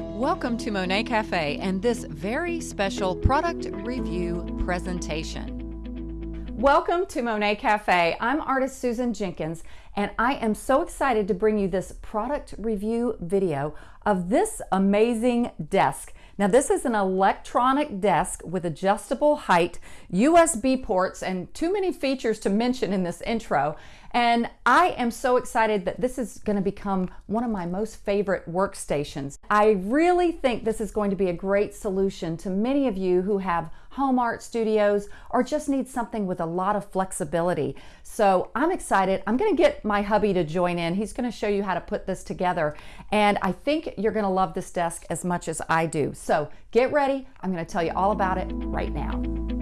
Welcome to Monet Cafe and this very special product review presentation. Welcome to Monet Cafe. I'm artist Susan Jenkins and I am so excited to bring you this product review video of this amazing desk. Now this is an electronic desk with adjustable height, USB ports, and too many features to mention in this intro. And I am so excited that this is going to become one of my most favorite workstations. I really think this is going to be a great solution to many of you who have home art studios or just need something with a lot of flexibility. So I'm excited. I'm going to get my hubby to join in. He's going to show you how to put this together. And I think you're going to love this desk as much as I do. So get ready. I'm going to tell you all about it right now.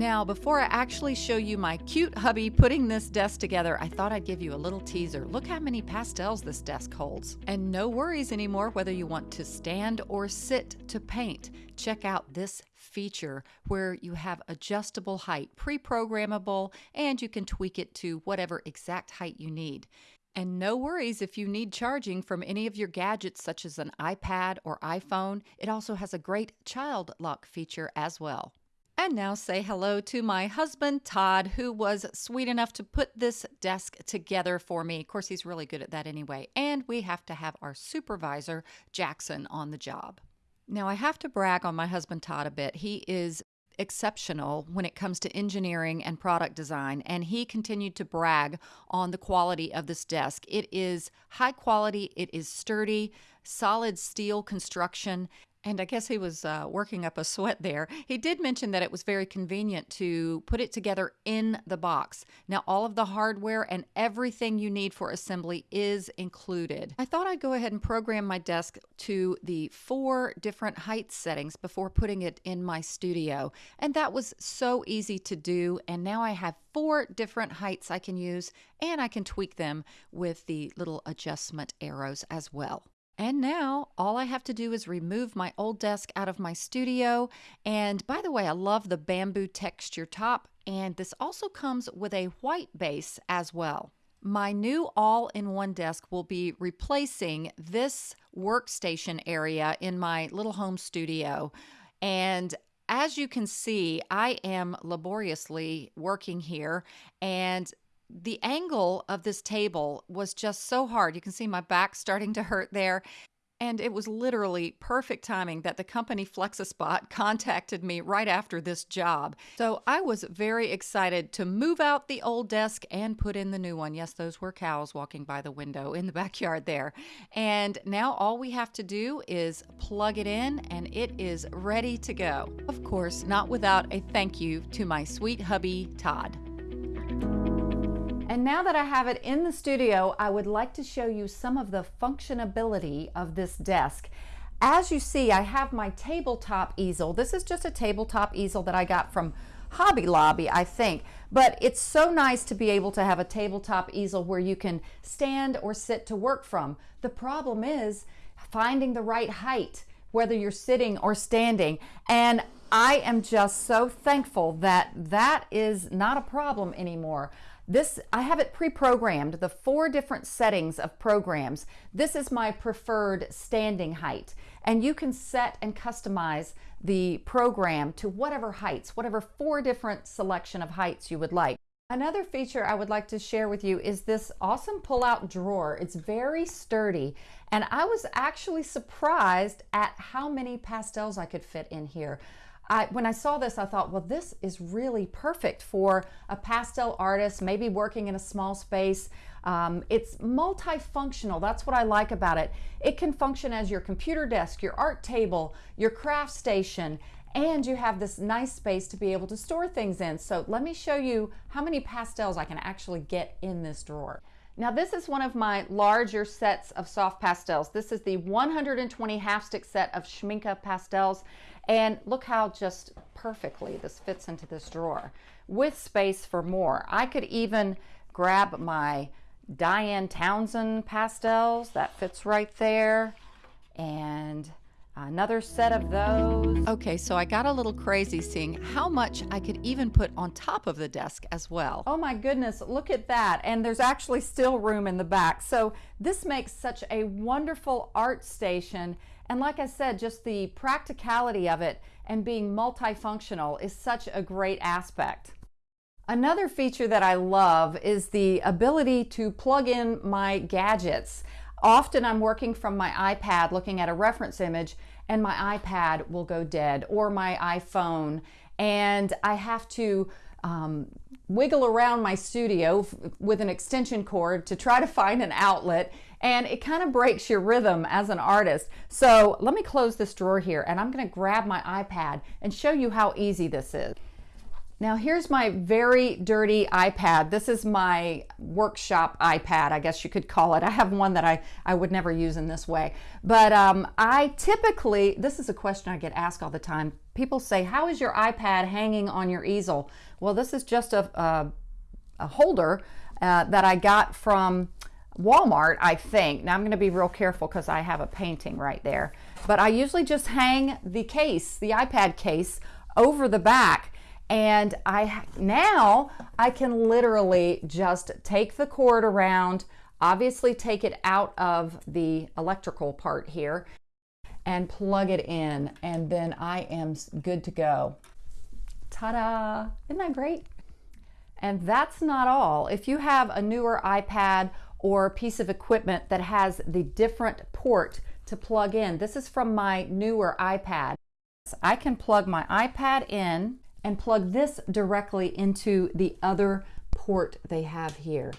Now, before I actually show you my cute hubby putting this desk together, I thought I'd give you a little teaser. Look how many pastels this desk holds. And no worries anymore whether you want to stand or sit to paint. Check out this feature where you have adjustable height, pre-programmable, and you can tweak it to whatever exact height you need. And no worries if you need charging from any of your gadgets such as an iPad or iPhone. It also has a great child lock feature as well. And now say hello to my husband, Todd, who was sweet enough to put this desk together for me. Of course, he's really good at that anyway. And we have to have our supervisor, Jackson, on the job. Now, I have to brag on my husband, Todd, a bit. He is exceptional when it comes to engineering and product design, and he continued to brag on the quality of this desk. It is high quality, it is sturdy, solid steel construction, and I guess he was uh, working up a sweat there. He did mention that it was very convenient to put it together in the box. Now, all of the hardware and everything you need for assembly is included. I thought I'd go ahead and program my desk to the four different height settings before putting it in my studio. And that was so easy to do. And now I have four different heights I can use, and I can tweak them with the little adjustment arrows as well. And now all I have to do is remove my old desk out of my studio. And by the way, I love the bamboo texture top. And this also comes with a white base as well. My new all-in-one desk will be replacing this workstation area in my little home studio. And as you can see, I am laboriously working here and the angle of this table was just so hard. You can see my back starting to hurt there. And it was literally perfect timing that the company FlexiSpot contacted me right after this job. So I was very excited to move out the old desk and put in the new one. Yes, those were cows walking by the window in the backyard there. And now all we have to do is plug it in and it is ready to go. Of course, not without a thank you to my sweet hubby, Todd. And now that I have it in the studio, I would like to show you some of the functionability of this desk. As you see, I have my tabletop easel. This is just a tabletop easel that I got from Hobby Lobby, I think. But it's so nice to be able to have a tabletop easel where you can stand or sit to work from. The problem is finding the right height, whether you're sitting or standing. And I am just so thankful that that is not a problem anymore. This, I have it pre-programmed, the four different settings of programs. This is my preferred standing height. And you can set and customize the program to whatever heights, whatever four different selection of heights you would like. Another feature I would like to share with you is this awesome pull-out drawer. It's very sturdy, and I was actually surprised at how many pastels I could fit in here. I, when I saw this, I thought, well, this is really perfect for a pastel artist, maybe working in a small space. Um, it's multifunctional. That's what I like about it. It can function as your computer desk, your art table, your craft station, and you have this nice space to be able to store things in. So let me show you how many pastels I can actually get in this drawer. Now this is one of my larger sets of soft pastels. This is the 120 half stick set of Schmincke pastels. And look how just perfectly this fits into this drawer with space for more. I could even grab my Diane Townsend pastels. That fits right there. And Another set of those. Okay, so I got a little crazy seeing how much I could even put on top of the desk as well. Oh my goodness, look at that. And there's actually still room in the back. So this makes such a wonderful art station. And like I said, just the practicality of it and being multifunctional is such a great aspect. Another feature that I love is the ability to plug in my gadgets. Often I'm working from my iPad looking at a reference image and my iPad will go dead or my iPhone and I have to um, wiggle around my studio with an extension cord to try to find an outlet and it kind of breaks your rhythm as an artist. So let me close this drawer here and I'm going to grab my iPad and show you how easy this is. Now here's my very dirty iPad. This is my workshop iPad, I guess you could call it. I have one that I, I would never use in this way. But um, I typically, this is a question I get asked all the time. People say, how is your iPad hanging on your easel? Well, this is just a, a, a holder uh, that I got from Walmart, I think. Now I'm going to be real careful because I have a painting right there. But I usually just hang the case, the iPad case, over the back and I now I can literally just take the cord around, obviously take it out of the electrical part here and plug it in and then I am good to go. Ta-da! Isn't that great? And that's not all. If you have a newer iPad or piece of equipment that has the different port to plug in, this is from my newer iPad. I can plug my iPad in and plug this directly into the other port they have here.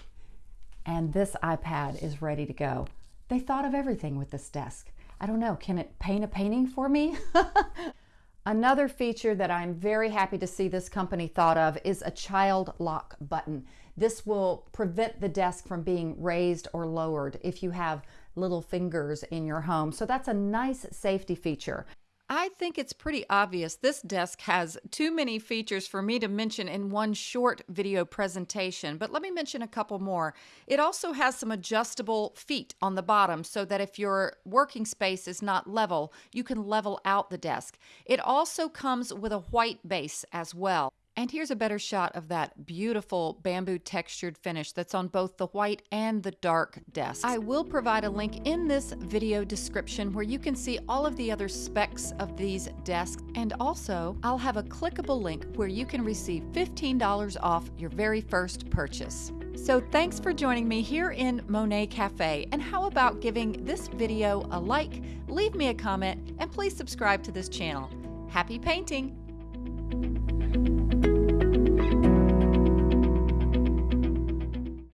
And this iPad is ready to go. They thought of everything with this desk. I don't know, can it paint a painting for me? Another feature that I'm very happy to see this company thought of is a child lock button. This will prevent the desk from being raised or lowered if you have little fingers in your home. So that's a nice safety feature. I think it's pretty obvious this desk has too many features for me to mention in one short video presentation, but let me mention a couple more. It also has some adjustable feet on the bottom so that if your working space is not level, you can level out the desk. It also comes with a white base as well. And here's a better shot of that beautiful bamboo textured finish that's on both the white and the dark desk. I will provide a link in this video description where you can see all of the other specs of these desks. And also, I'll have a clickable link where you can receive $15 off your very first purchase. So thanks for joining me here in Monet Cafe. And how about giving this video a like, leave me a comment, and please subscribe to this channel. Happy painting!